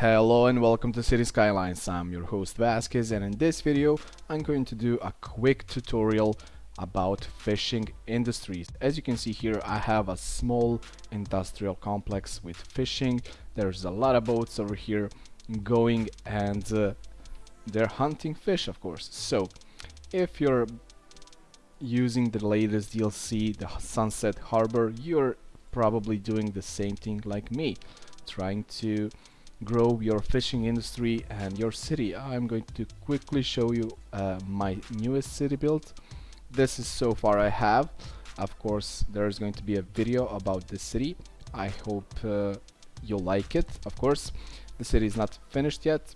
Hello and welcome to City Skylines. I'm your host Vasquez and in this video I'm going to do a quick tutorial about fishing industries. As you can see here I have a small industrial complex with fishing. There's a lot of boats over here going and uh, they're hunting fish of course. So if you're using the latest DLC, the Sunset Harbor, you're probably doing the same thing like me, trying to grow your fishing industry and your city. I'm going to quickly show you uh, my newest city build. This is so far I have. Of course, there's going to be a video about this city. I hope uh, you'll like it. Of course, the city is not finished yet,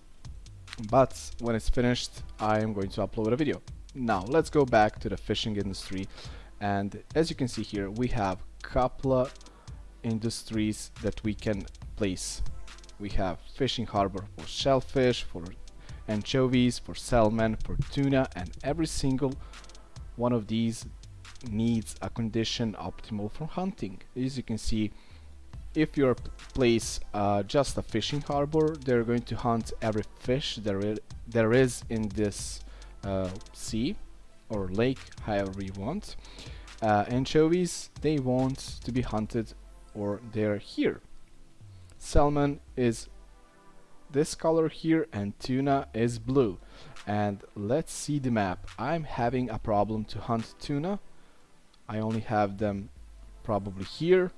but when it's finished, I am going to upload a video. Now, let's go back to the fishing industry. And as you can see here, we have couple industries that we can place we have fishing harbor for shellfish, for anchovies, for salmon, for tuna, and every single one of these needs a condition optimal for hunting. As you can see, if you place uh, just a fishing harbor, they're going to hunt every fish there is, there is in this uh, sea or lake, however you want. Uh, anchovies, they want to be hunted or they're here salmon is this color here and tuna is blue. And let's see the map. I'm having a problem to hunt tuna. I only have them probably here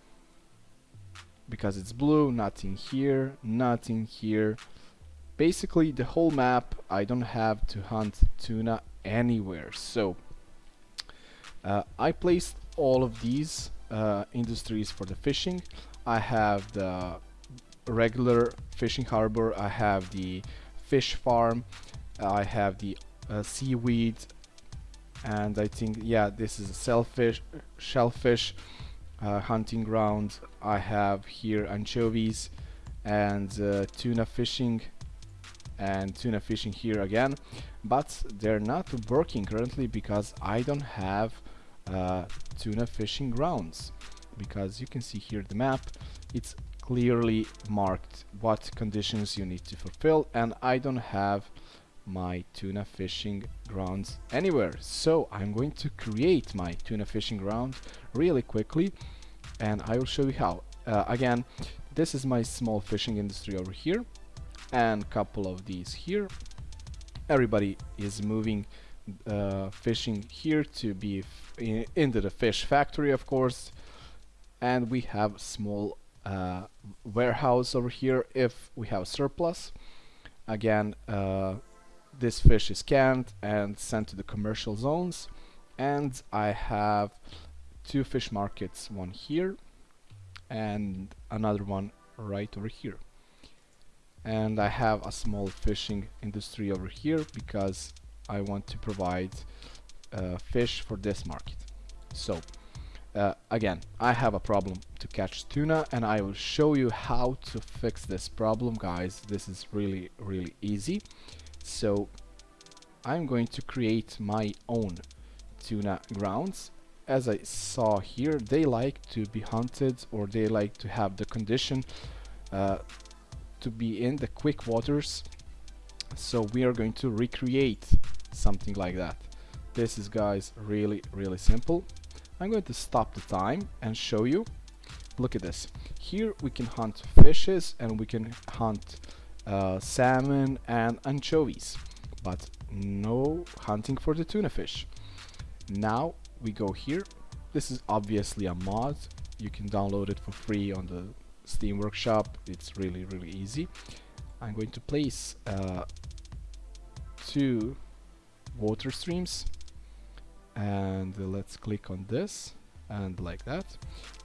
because it's blue nothing here nothing here. Basically the whole map I don't have to hunt tuna anywhere. So uh, I placed all of these uh, industries for the fishing. I have the regular fishing harbor. I have the fish farm. I have the uh, seaweed. And I think yeah this is a shellfish shellfish uh, hunting ground. I have here anchovies and uh, tuna fishing and tuna fishing here again. But they're not working currently because I don't have uh, tuna fishing grounds. Because you can see here the map. It's clearly marked what conditions you need to fulfill and I don't have my tuna fishing grounds anywhere. So I'm going to create my tuna fishing ground really quickly and I will show you how. Uh, again this is my small fishing industry over here and couple of these here. Everybody is moving uh, fishing here to be in into the fish factory of course and we have small uh, warehouse over here if we have a surplus. Again, uh, this fish is canned and sent to the commercial zones. And I have two fish markets, one here and another one right over here. And I have a small fishing industry over here because I want to provide uh, fish for this market. So uh, again, I have a problem to catch tuna and I will show you how to fix this problem guys. This is really really easy. So I'm going to create my own tuna grounds. As I saw here, they like to be hunted or they like to have the condition uh, to be in the quick waters. So we are going to recreate something like that. This is guys really really simple I'm going to stop the time and show you. Look at this. Here we can hunt fishes and we can hunt uh, salmon and anchovies, but no hunting for the tuna fish. Now we go here. This is obviously a mod. You can download it for free on the Steam Workshop. It's really, really easy. I'm going to place uh, two water streams and let's click on this and like that.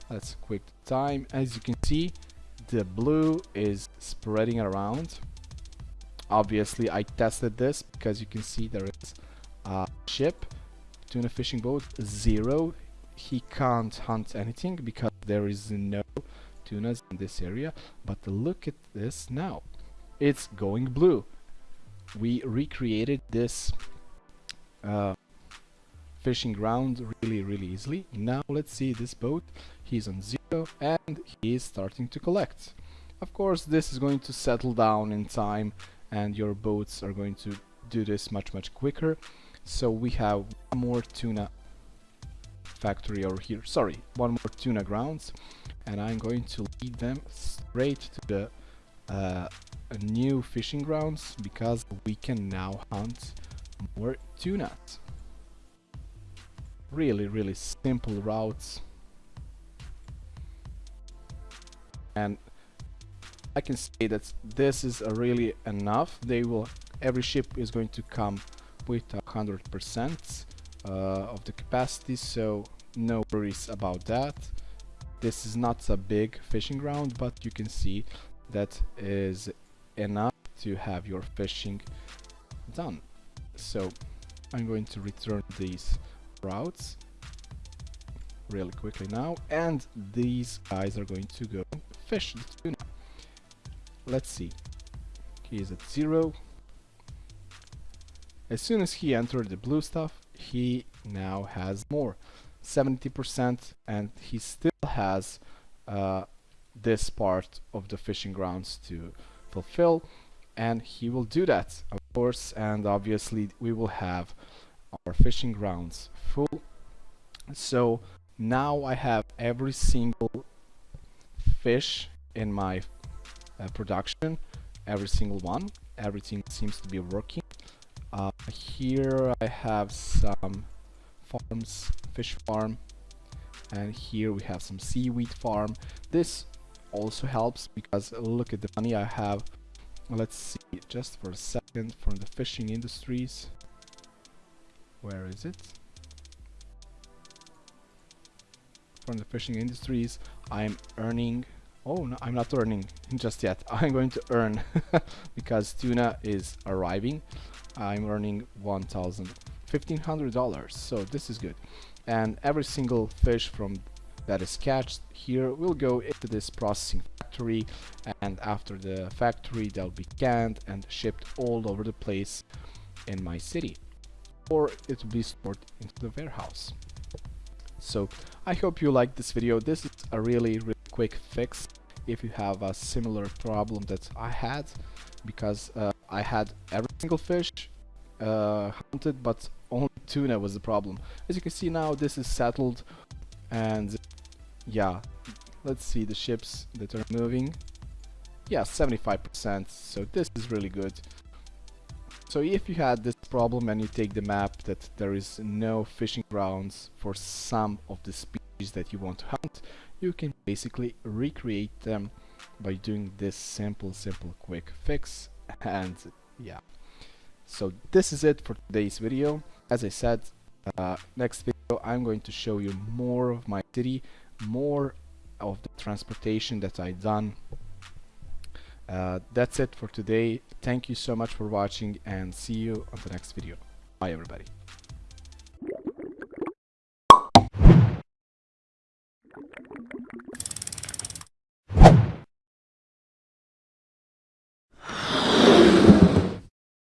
Let's quick time. As you can see the blue is spreading around. Obviously I tested this because you can see there is a ship tuna fishing boat. Zero. He can't hunt anything because there is no tunas in this area. But look at this now. It's going blue. We recreated this uh, fishing ground really really easily. Now let's see this boat. He's on zero and he is starting to collect. Of course this is going to settle down in time and your boats are going to do this much much quicker. So we have more tuna factory over here. Sorry one more tuna grounds. And I'm going to lead them straight to the uh, new fishing grounds because we can now hunt more tunas really really simple routes. And I can say that this is really enough. They will every ship is going to come with a hundred percent uh, of the capacity so no worries about that. This is not a big fishing ground but you can see that is enough to have your fishing done. So I'm going to return these routes really quickly now and these guys are going to go fish the tuna. Let's see. He is at zero. As soon as he entered the blue stuff he now has more 70% and he still has uh, this part of the fishing grounds to fulfill and he will do that of course and obviously we will have our fishing grounds full. So now I have every single fish in my uh, production every single one. Everything seems to be working. Uh, here I have some farms fish farm and here we have some seaweed farm. This also helps because look at the money I have. Let's see just for a second from the fishing industries where is it? From the fishing industries I'm earning oh no I'm not earning just yet. I'm going to earn because tuna is arriving. I'm earning 1000 $1500 so this is good. And every single fish from that is catched here will go into this processing factory and after the factory they'll be canned and shipped all over the place in my city or it will be stored into the warehouse. So I hope you liked this video. This is a really really quick fix if you have a similar problem that I had because uh, I had every single fish uh, hunted but only tuna was the problem. As you can see now this is settled and yeah let's see the ships that are moving. Yeah 75% so this is really good so if you had this problem and you take the map that there is no fishing grounds for some of the species that you want to hunt, you can basically recreate them by doing this simple, simple, quick fix. And yeah, so this is it for today's video. As I said, uh, next video I'm going to show you more of my city, more of the transportation that I've done uh, that's it for today. Thank you so much for watching and see you on the next video. Bye everybody